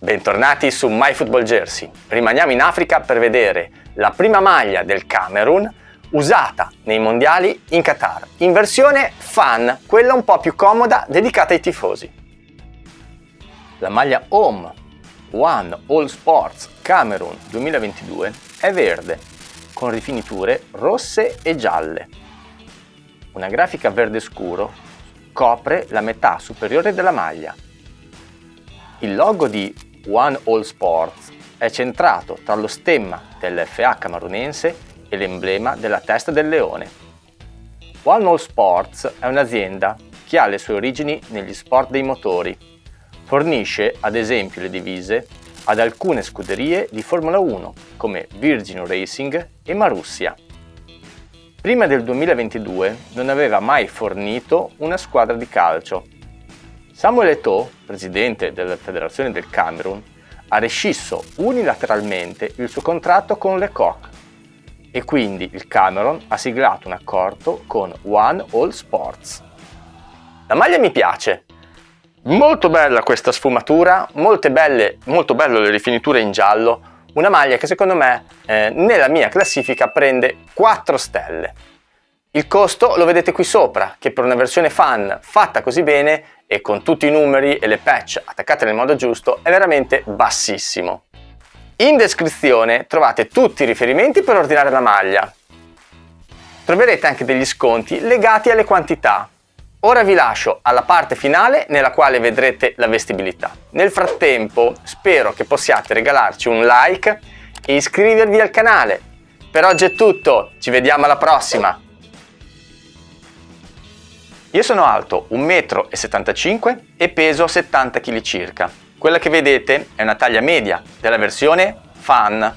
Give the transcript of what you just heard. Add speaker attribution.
Speaker 1: Bentornati su MyFootballJersey. Rimaniamo in Africa per vedere la prima maglia del Camerun usata nei mondiali in Qatar, in versione fan, quella un po' più comoda dedicata ai tifosi. La maglia Home One All Sports Camerun 2022 è verde, con rifiniture rosse e gialle. Una grafica verde scuro copre la metà superiore della maglia. Il logo di One All Sports è centrato tra lo stemma dell'FA camerunense e l'emblema della testa del leone. One All Sports è un'azienda che ha le sue origini negli sport dei motori. Fornisce ad esempio le divise ad alcune scuderie di Formula 1 come Virgin Racing e Marussia. Prima del 2022 non aveva mai fornito una squadra di calcio. Samuel Eto'o, presidente della Federazione del Camerun, ha rescisso unilateralmente il suo contratto con Le Coq e quindi il Camerun ha siglato un accordo con One All Sports. La maglia mi piace, Molto bella questa sfumatura, belle, molto belle le rifiniture in giallo, una maglia che secondo me eh, nella mia classifica prende 4 stelle. Il costo lo vedete qui sopra, che per una versione fan fatta così bene e con tutti i numeri e le patch attaccate nel modo giusto è veramente bassissimo. In descrizione trovate tutti i riferimenti per ordinare la maglia. Troverete anche degli sconti legati alle quantità, Ora vi lascio alla parte finale nella quale vedrete la vestibilità. Nel frattempo spero che possiate regalarci un like e iscrivervi al canale. Per oggi è tutto, ci vediamo alla prossima! Io sono alto 1,75 m e peso 70 kg circa. Quella che vedete è una taglia media della versione Fan